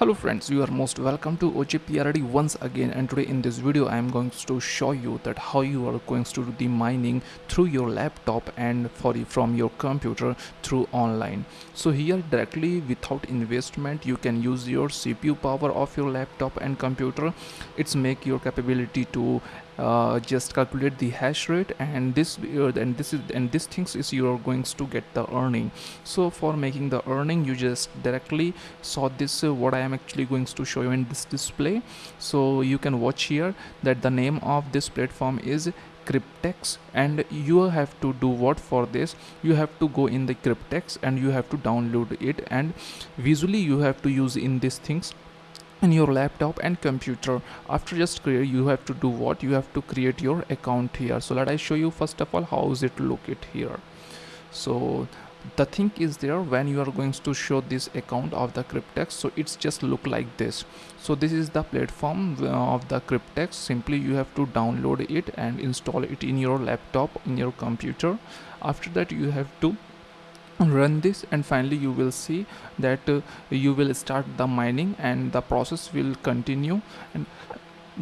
Hello friends, you are most welcome to OJPRD once again and today in this video I am going to show you that how you are going to do the mining through your laptop and for from your computer through online. So here directly without investment you can use your CPU power of your laptop and computer. It's make your capability to uh, just calculate the hash rate and this uh, and this is and this things is you're going to get the earning so for making the earning you just directly saw this uh, what I am actually going to show you in this display. So you can watch here that the name of this platform is Kryptex and you have to do what for this? You have to go in the Kryptex and you have to download it and visually you have to use in these things in your laptop and computer. After just create you have to do what? You have to create your account here. So let I show you first of all how is it look it here. So the thing is there when you are going to show this account of the Kryptex so it's just look like this. So this is the platform uh, of the Kryptex. Simply you have to download it and install it in your laptop in your computer. After that you have to run this and finally you will see that uh, you will start the mining and the process will continue. And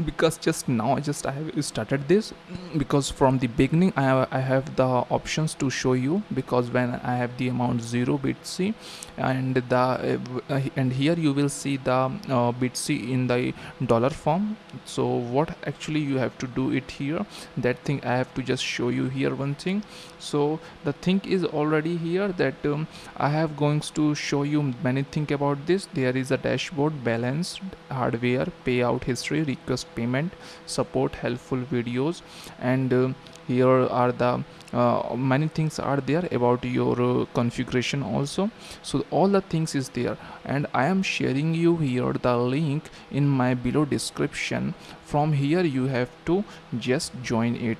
because just now just I have started this. Because from the beginning I have, I have the options to show you. Because when I have the amount 0 BTC and the uh, and here you will see the uh, BTC in the dollar form. So what actually you have to do it here that thing I have to just show you here one thing. So the thing is already here that um, I have going to show you many thing about this. There is a dashboard balance hardware payout history request payment support helpful videos and uh, here are the uh, many things are there about your uh, configuration also. So all the things is there and i am sharing you here the link in my below description. From here you have to just join it.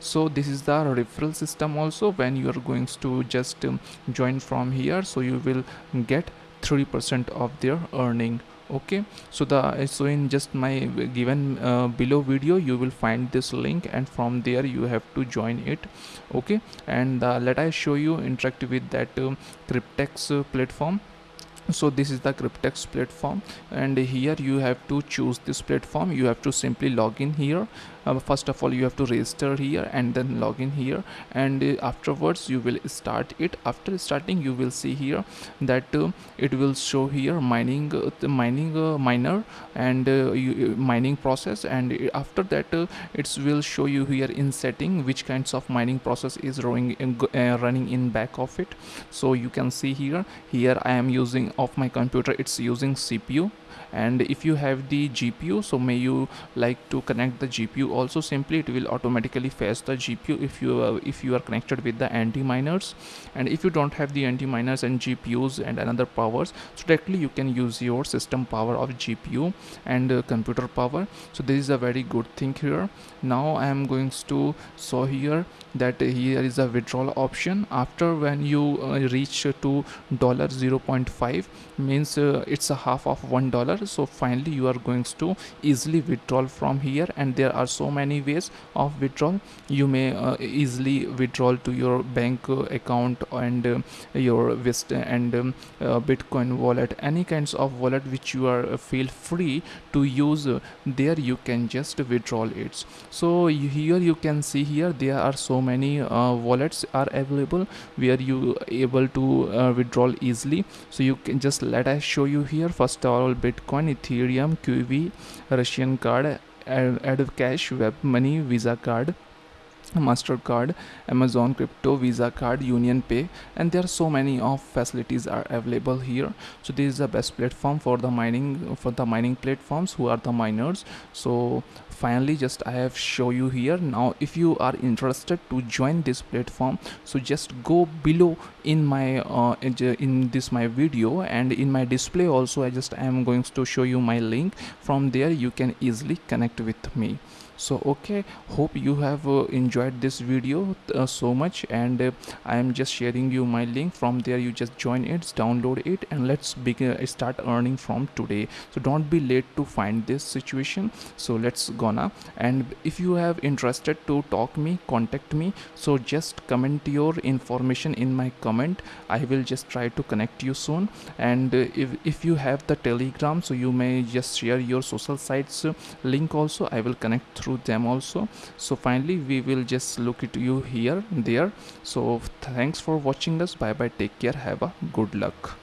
So this is the referral system also. When you are going to just um, join from here so you will get 3% of their earning okay so the so in just my given uh, below video you will find this link and from there you have to join it. Okay and uh, let i show you interact with that um, Kryptex uh, platform. So this is the Kryptex platform and here you have to choose this platform. You have to simply log in here uh, first of all you have to register here and then log in here. And uh, afterwards you will start it. After starting you will see here that uh, it will show here mining uh, the mining uh, miner and you, mining process. And after that it will show you here in setting which kinds of mining process is running in, running in back of it. So you can see here here i am using of my computer it's using cpu and if you have the GPU so may you like to connect the GPU also simply it will automatically fetch the GPU if you uh, if you are connected with the anti-miners. And if you don't have the anti-miners and GPUs and another powers so directly you can use your system power of GPU and uh, computer power. So this is a very good thing here. Now I am going to show here that here is a withdrawal option. After when you uh, reach to dollar 0.5 means uh, it's a half of one dollar. So finally you are going to easily withdraw from here and there are so many ways of withdrawal. You may uh, easily withdraw to your bank uh, account and uh, your Vista and um, uh, bitcoin wallet. Any kinds of wallet which you are uh, feel free to use there you can just withdraw it. So here you can see here there are so many wallets are available where you able to withdraw easily. So you can just let us show you here. First of all Bitcoin, Ethereum, QIWI, Russian card, AdvCash, Web Money, Visa card, mastercard amazon crypto visa card union pay and there are so many of facilities are available here. So this is the best platform for the mining for the mining platforms who are the miners. So finally just i have show you here. Now if you are interested to join this platform so just go below in my uh, in this my video and in my display also i just am going to show you my link. From there you can easily connect with me so okay hope you have uh, enjoyed this video uh, so much. And uh, i am just sharing you my link. From there you just join it download it and let's begin uh, start earning from today. So don't be late to find this situation. So let's gonna. And if you have interested to talk me contact me. So just comment your information in my comment. I will just try to connect you soon. And uh, if, if you have the telegram so you may just share your social sites uh, link also. I will connect through them also. So finally we will just look at you here there. So thanks for watching us. Bye bye take care. Have a good luck